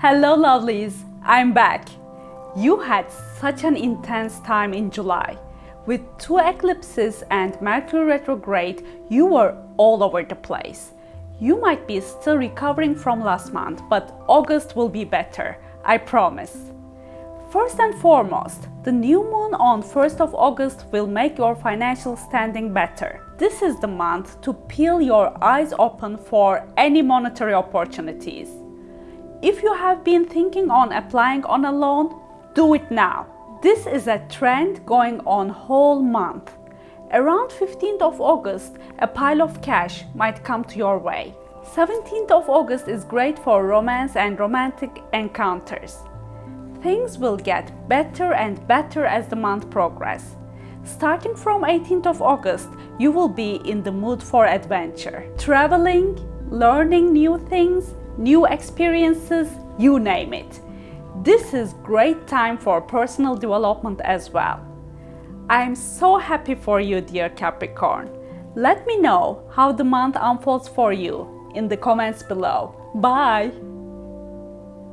Hello lovelies, I'm back. You had such an intense time in July. With two eclipses and Mercury retrograde, you were all over the place. You might be still recovering from last month, but August will be better, I promise. First and foremost, the new moon on 1st of August will make your financial standing better. This is the month to peel your eyes open for any monetary opportunities. If you have been thinking on applying on a loan, do it now. This is a trend going on whole month. Around 15th of August, a pile of cash might come to your way. 17th of August is great for romance and romantic encounters. Things will get better and better as the month progresses. Starting from 18th of August, you will be in the mood for adventure. Traveling, learning new things, new experiences, you name it. This is great time for personal development as well. I am so happy for you, dear Capricorn. Let me know how the month unfolds for you in the comments below. Bye!